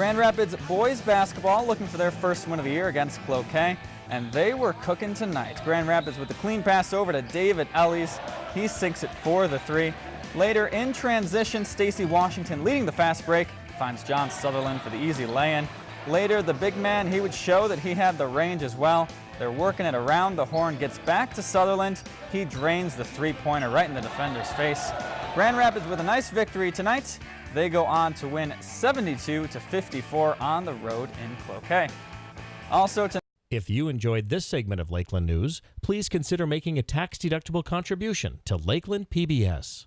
Grand Rapids boys basketball looking for their first win of the year against Cloquet, and they were cooking tonight. Grand Rapids with the clean pass over to David Ellis. He sinks it for the three. Later in transition, Stacy Washington leading the fast break finds John Sutherland for the easy lay-in. Later, the big man, he would show that he had the range as well. They're working it around the horn, gets back to Sutherland. He drains the three-pointer right in the defender's face. Grand Rapids with a nice victory tonight. They go on to win 72 to 54 on the road in Cloquet. Also tonight. If you enjoyed this segment of Lakeland News, please consider making a tax-deductible contribution to Lakeland PBS.